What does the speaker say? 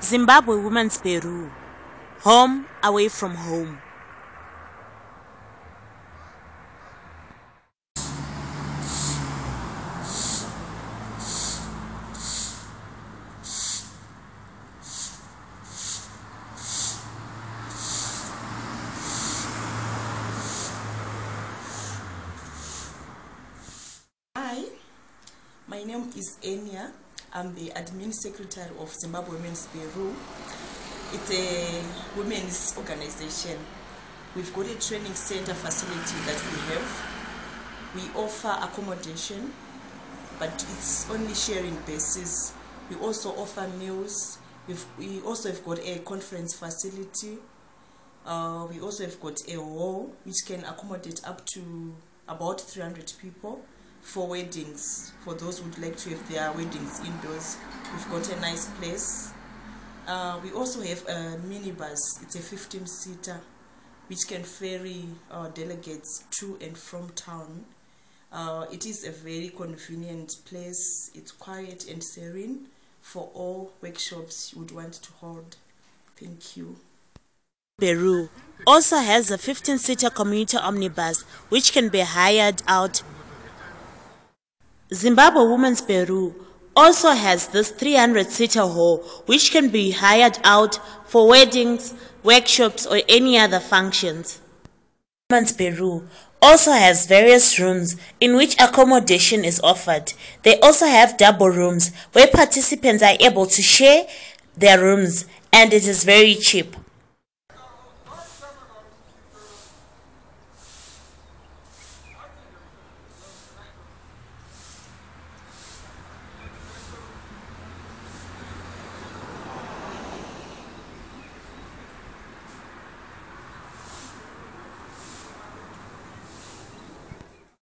Zimbabwe Women's Bureau Home away from home. Hi, my name is Enya. I'm the admin secretary of Zimbabwe Women's Bureau. It's a women's organization. We've got a training center facility that we have. We offer accommodation, but it's only sharing basis. We also offer meals. We've, we also have got a conference facility. Uh, we also have got a hall which can accommodate up to about 300 people for weddings. For those who would like to have their weddings indoors, we've got a nice place. Uh, we also have a minibus. It's a 15 seater which can ferry our delegates to and from town. Uh, it is a very convenient place. It's quiet and serene for all workshops you would want to hold. Thank you. Bureau also has a 15 seater commuter omnibus which can be hired out. Zimbabwe Women's Bureau also has this 300 seater hall which can be hired out for weddings, workshops, or any other functions. Women's Bureau also has various rooms in which accommodation is offered. They also have double rooms where participants are able to share their rooms and it is very cheap.